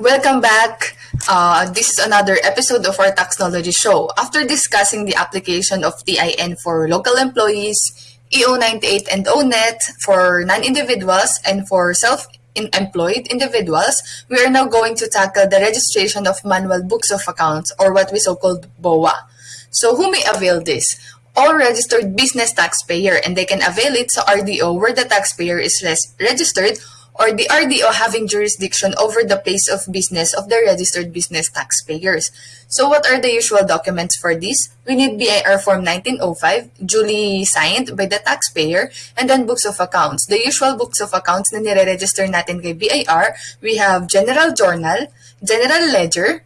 Welcome back. Uh, this is another episode of our Taxnology Show. After discussing the application of TIN for local employees, EO98 and ONET for non-individuals, and for self-employed individuals, we are now going to tackle the registration of manual books of accounts, or what we so-called BOA. So who may avail this? All registered business taxpayer, and they can avail it sa RDO where the taxpayer is less registered or the RDO having jurisdiction over the place of business of the registered business taxpayers. So what are the usual documents for this? We need BIR Form 1905, duly signed by the taxpayer, and then books of accounts. The usual books of accounts na nire-register natin kay BIR, we have General Journal, General Ledger,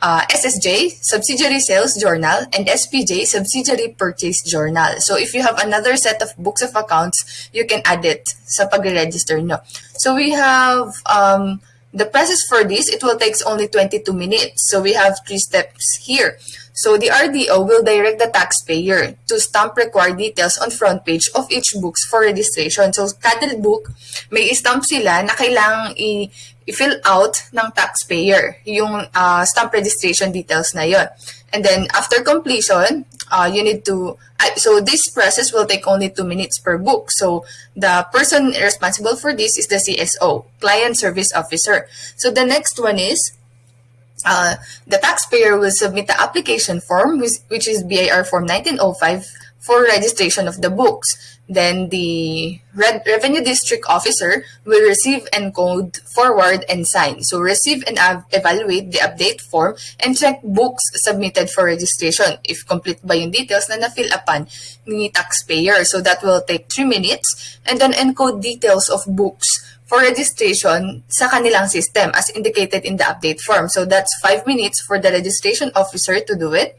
uh, SSJ, Subsidiary Sales Journal, and SPJ, Subsidiary Purchase Journal. So if you have another set of books of accounts, you can add it sa pag-register nyo. So we have um, the process for this, it will take only 22 minutes. So we have three steps here. So the RDO will direct the taxpayer to stamp required details on front page of each books for registration. So kada book, may stamp sila na kailangang i-fill out ng taxpayer yung uh, stamp registration details na yon. And then after completion, uh, you need to, uh, so this process will take only two minutes per book. So the person responsible for this is the CSO, Client Service Officer. So the next one is, uh, the taxpayer will submit the application form, which, which is BIR Form 1905 for registration of the books. Then the Re Revenue District Officer will receive, encode, forward, and sign. So receive and evaluate the update form and check books submitted for registration if complete ba yung details na na-fill upan ni taxpayer. So that will take 3 minutes. And then encode details of books for registration sa kanilang system as indicated in the update form. So that's 5 minutes for the registration officer to do it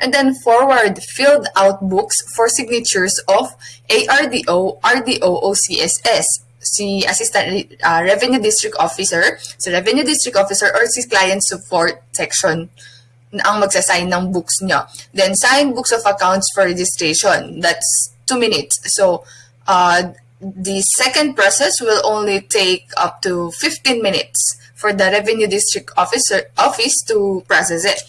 and then forward filled out books for signatures of ARDO, RDO, OCSS, si Assistant uh, Revenue District Officer, si Revenue District Officer, or si Client Support Section ang magsasign ng books nyo. Then, sign books of accounts for registration. That's two minutes. So, uh, the second process will only take up to 15 minutes for the Revenue District Officer Office to process it.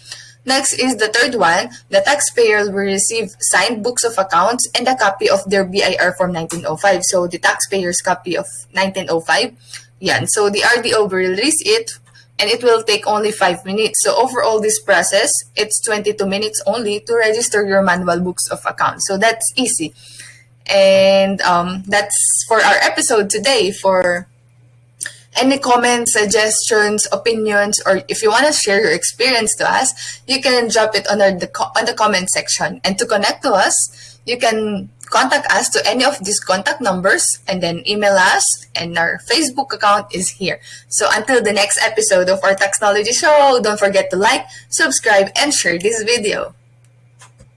Next is the third one. The taxpayer will receive signed books of accounts and a copy of their BIR Form 1905. So the taxpayer's copy of 1905. Yan. So the RDO will release it and it will take only 5 minutes. So overall this process, it's 22 minutes only to register your manual books of accounts. So that's easy. And um, that's for our episode today for any comments, suggestions, opinions, or if you want to share your experience to us, you can drop it our, the, on the comment section. And to connect to us, you can contact us to any of these contact numbers and then email us and our Facebook account is here. So until the next episode of our Taxnology Show, don't forget to like, subscribe, and share this video.